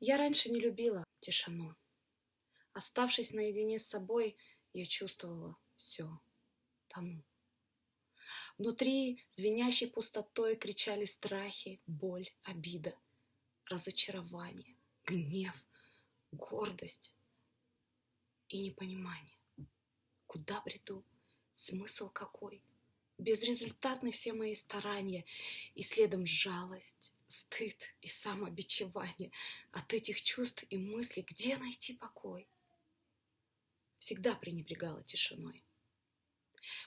Я раньше не любила тишину. Оставшись наедине с собой, я чувствовала все, тону. Внутри звенящей пустотой кричали страхи, боль, обида, разочарование, гнев, гордость и непонимание. Куда бреду? Смысл какой? Безрезультатны все мои старания, и следом жалость, стыд и самобичевание. От этих чувств и мыслей где найти покой? Всегда пренебрегала тишиной.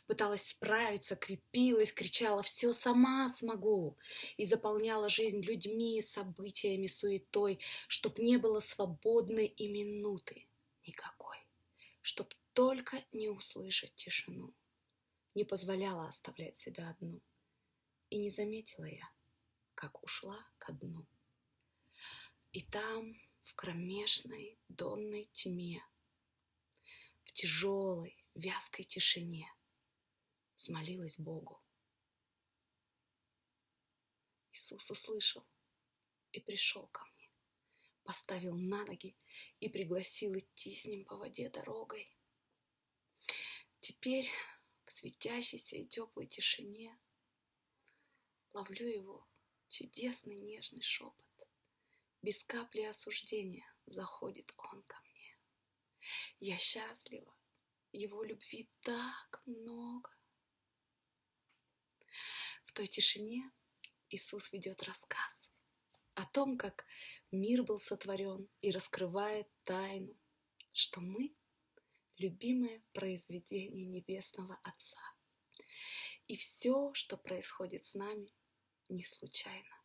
Пыталась справиться, крепилась, кричала «все сама смогу» и заполняла жизнь людьми, событиями, суетой, чтоб не было свободной и минуты никакой, чтоб только не услышать тишину. Не позволяла оставлять себя одну. И не заметила я, как ушла ко дну. И там, в кромешной донной тьме, в тяжелой, вязкой тишине, смолилась Богу. Иисус услышал и пришел ко мне, поставил на ноги и пригласил идти с ним по воде дорогой. Теперь в светящейся и теплой тишине ловлю его чудесный нежный шепот. Без капли осуждения заходит он ко мне. Я счастлива, его любви так много. В той тишине Иисус ведет рассказ о том, как мир был сотворен и раскрывает тайну, что мы любимое произведение Небесного Отца. И все, что происходит с нами, не случайно.